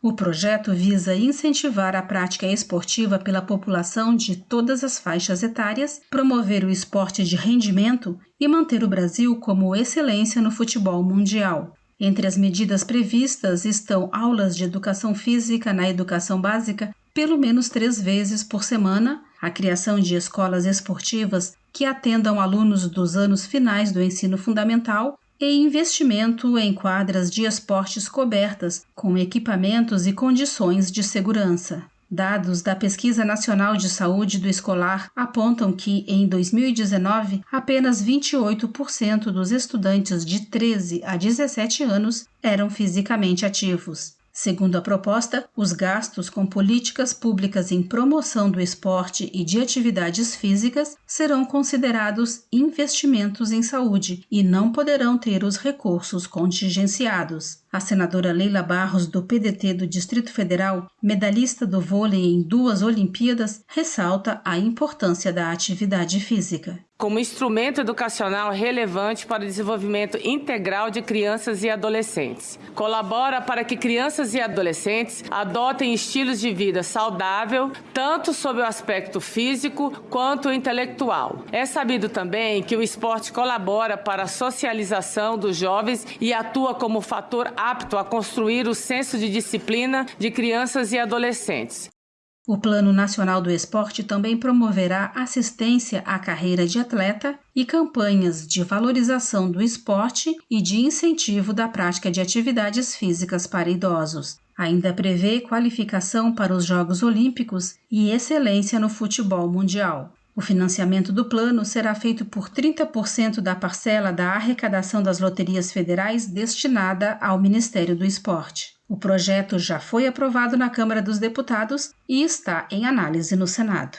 O projeto visa incentivar a prática esportiva pela população de todas as faixas etárias, promover o esporte de rendimento e manter o Brasil como excelência no futebol mundial. Entre as medidas previstas estão aulas de educação física na educação básica pelo menos três vezes por semana, a criação de escolas esportivas que atendam alunos dos anos finais do ensino fundamental e investimento em quadras de esportes cobertas com equipamentos e condições de segurança. Dados da Pesquisa Nacional de Saúde do Escolar apontam que, em 2019, apenas 28% dos estudantes de 13 a 17 anos eram fisicamente ativos. Segundo a proposta, os gastos com políticas públicas em promoção do esporte e de atividades físicas serão considerados investimentos em saúde e não poderão ter os recursos contingenciados. A senadora Leila Barros, do PDT do Distrito Federal, medalhista do vôlei em duas Olimpíadas, ressalta a importância da atividade física como instrumento educacional relevante para o desenvolvimento integral de crianças e adolescentes. Colabora para que crianças e adolescentes adotem estilos de vida saudável, tanto sob o aspecto físico quanto intelectual. É sabido também que o esporte colabora para a socialização dos jovens e atua como fator apto a construir o senso de disciplina de crianças e adolescentes. O Plano Nacional do Esporte também promoverá assistência à carreira de atleta e campanhas de valorização do esporte e de incentivo da prática de atividades físicas para idosos. Ainda prevê qualificação para os Jogos Olímpicos e excelência no futebol mundial. O financiamento do plano será feito por 30% da parcela da arrecadação das loterias federais destinada ao Ministério do Esporte. O projeto já foi aprovado na Câmara dos Deputados e está em análise no Senado.